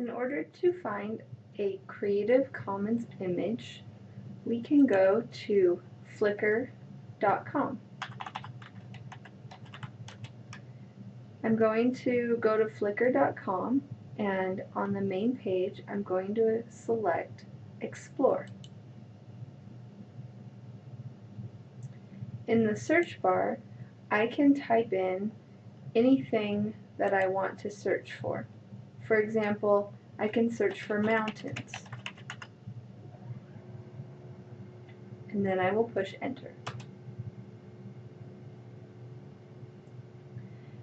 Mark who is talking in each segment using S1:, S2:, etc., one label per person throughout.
S1: In order to find a Creative Commons image, we can go to flickr.com. I'm going to go to flickr.com and on the main page I'm going to select Explore. In the search bar I can type in anything that I want to search for. For example, I can search for mountains. And then I will push enter.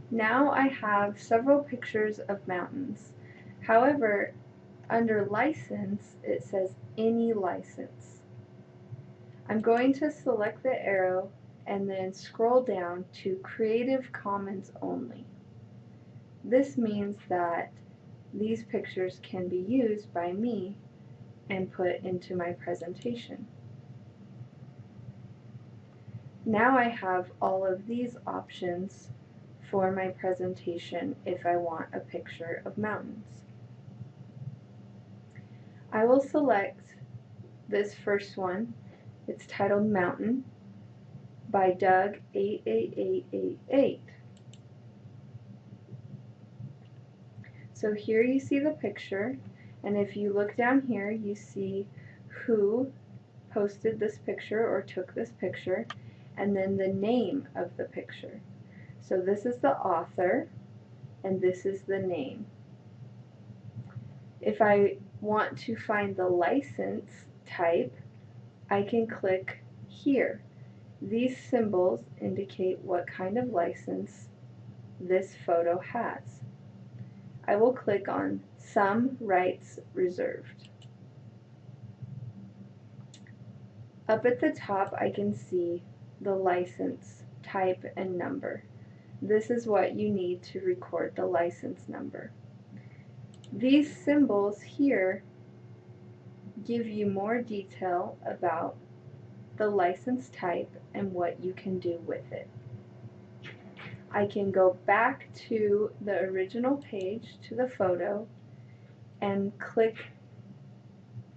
S1: Now I have several pictures of mountains. However, under license, it says any license. I'm going to select the arrow and then scroll down to Creative Commons only. This means that these pictures can be used by me and put into my presentation. Now I have all of these options for my presentation if I want a picture of mountains. I will select this first one. It's titled Mountain by Doug88888. So here you see the picture and if you look down here you see who posted this picture or took this picture and then the name of the picture. So this is the author and this is the name. If I want to find the license type I can click here. These symbols indicate what kind of license this photo has. I will click on Some Rights Reserved. Up at the top I can see the license type and number. This is what you need to record the license number. These symbols here give you more detail about the license type and what you can do with it. I can go back to the original page to the photo and click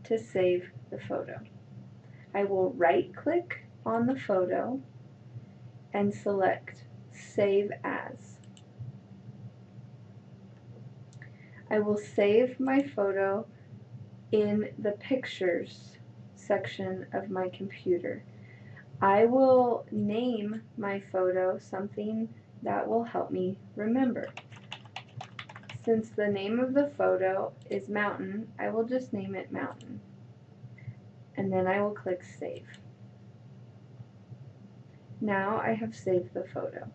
S1: to save the photo. I will right click on the photo and select Save As. I will save my photo in the Pictures section of my computer. I will name my photo something that will help me remember. Since the name of the photo is mountain, I will just name it mountain. And then I will click save. Now I have saved the photo.